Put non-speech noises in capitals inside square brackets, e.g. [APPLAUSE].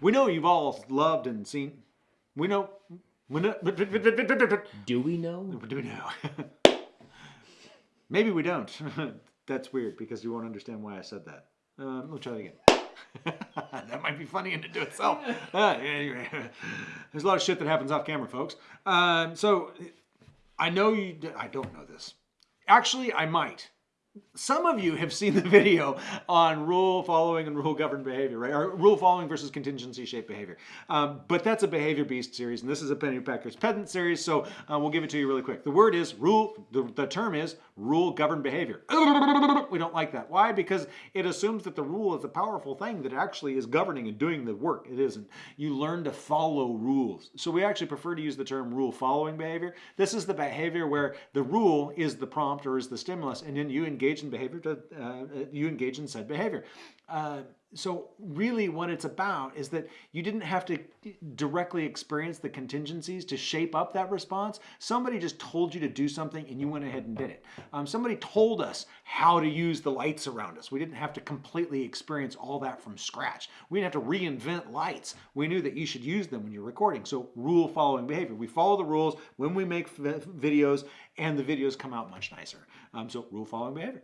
we know you've all loved and seen. We know. We know. Do we know? Do we know? [LAUGHS] Maybe we don't. [LAUGHS] That's weird because you won't understand why I said that. Um, we'll try it again. [LAUGHS] that might be funny in and to itself. Uh, anyway, there's a lot of shit that happens off camera, folks. Um, so I know you. I don't know this. Actually, I might. Some of you have seen the [LAUGHS] video on rule following and rule governed behavior, right? Or rule following versus contingency shaped behavior. Um, but that's a behavior beast series, and this is a Penny Pennypacker's pedant series, so uh, we'll give it to you really quick. The word is rule, the, the term is rule governed behavior. [LAUGHS] We don't like that. Why? Because it assumes that the rule is a powerful thing that actually is governing and doing the work. It isn't. You learn to follow rules. So we actually prefer to use the term rule following behavior. This is the behavior where the rule is the prompt or is the stimulus, and then you engage engage in behavior to uh, you engage in said behavior. Uh, so really what it's about is that you didn't have to directly experience the contingencies to shape up that response. Somebody just told you to do something and you went ahead and did it. Um, somebody told us how to use the lights around us. We didn't have to completely experience all that from scratch. We didn't have to reinvent lights. We knew that you should use them when you're recording. So rule following behavior. We follow the rules when we make videos and the videos come out much nicer. Um, so rule following behavior.